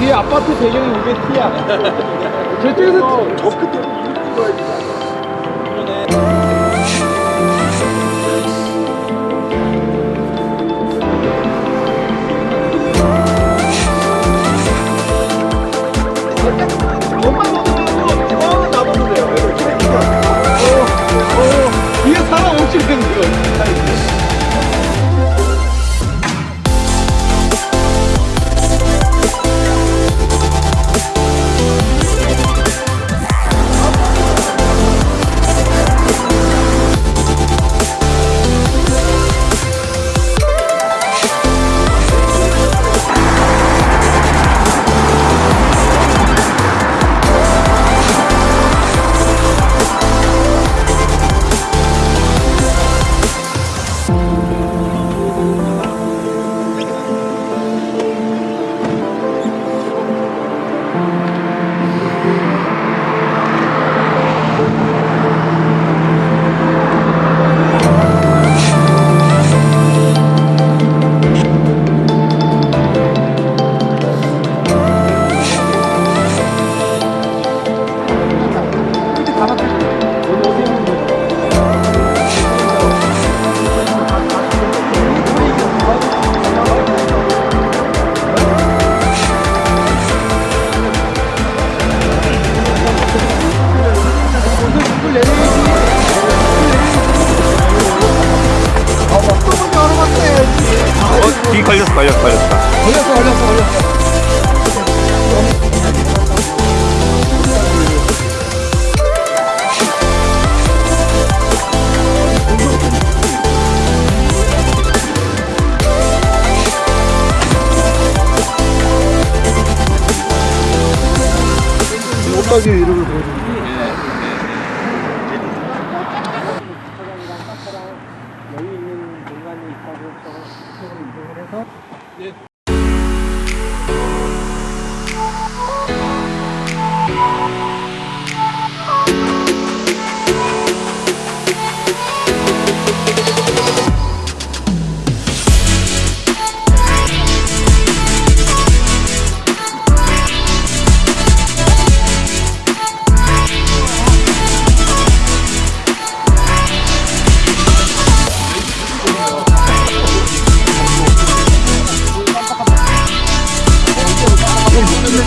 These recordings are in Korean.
뒤에 아파트 배경이 이게 티야. 저쪽에서 저 끝에 이렇게 찍어야지. 걸렸어, 걸렸어, 걸렸다. 걸렸어, 걸렸어, 걸렸어. 옷가게 이름을 여 예.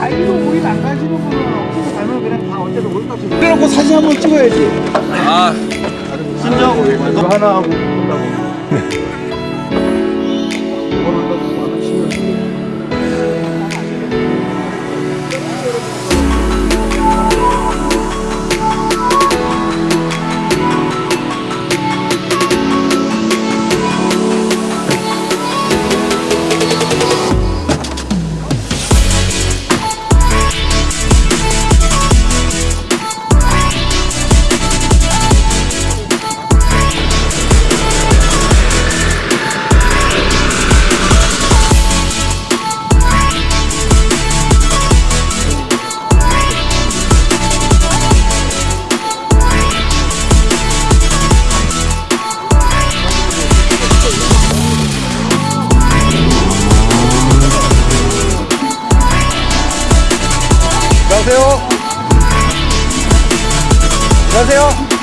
행히도 우리 안 가시는 분은 없으면 가면 그냥 다 어차피 올값이 그래놓고 사진 한 번 찍어야지. 아, 이거 하나 하고 본다고. 안녕하세요.